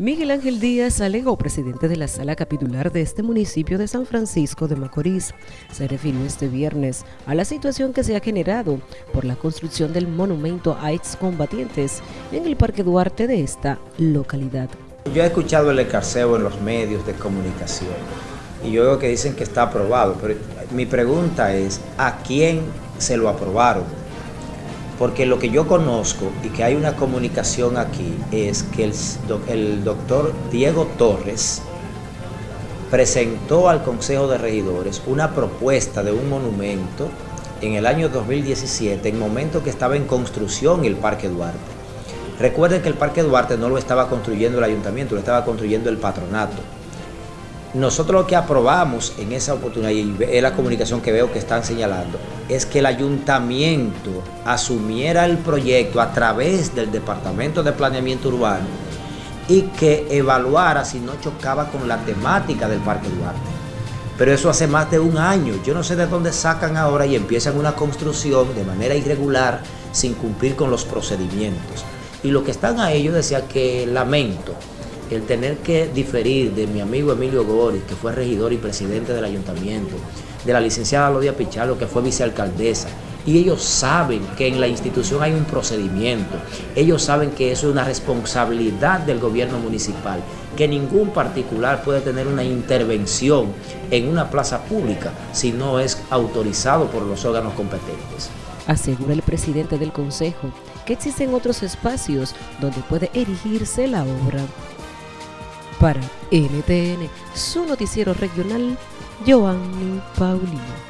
Miguel Ángel Díaz Alegó, presidente de la sala capitular de este municipio de San Francisco de Macorís, se refirió este viernes a la situación que se ha generado por la construcción del monumento a excombatientes en el Parque Duarte de esta localidad. Yo he escuchado el escarceo en los medios de comunicación y yo veo que dicen que está aprobado, pero mi pregunta es, ¿a quién se lo aprobaron? Porque lo que yo conozco y que hay una comunicación aquí es que el, doctor Diego Torres presentó al Consejo de Regidores una propuesta de un monumento en el año 2017, en momento que estaba en construcción el Parque Duarte. Recuerden que el Parque Duarte no lo estaba construyendo el ayuntamiento, lo estaba construyendo el patronato. Nosotros lo que aprobamos en esa oportunidad, y es la comunicación que veo que están señalando, es que el ayuntamiento asumiera el proyecto a través del Departamento de Planeamiento Urbano y que evaluara si no chocaba con la temática del Parque Duarte. Pero eso hace más de un año. Yo no sé de dónde sacan ahora y empiezan una construcción de manera irregular sin cumplir con los procedimientos. Y lo que están a ellos decía que lamento el tener que diferir de mi amigo Emilio Goris, que fue regidor y presidente del ayuntamiento, de la licenciada Lodia Pichardo, que fue vicealcaldesa, y ellos saben que en la institución hay un procedimiento, ellos saben que eso es una responsabilidad del gobierno municipal, que ningún particular puede tener una intervención en una plaza pública si no es autorizado por los órganos competentes. Asegura el presidente del consejo que existen otros espacios donde puede erigirse la obra. Para NTN, su noticiero regional, Giovanni Paulino.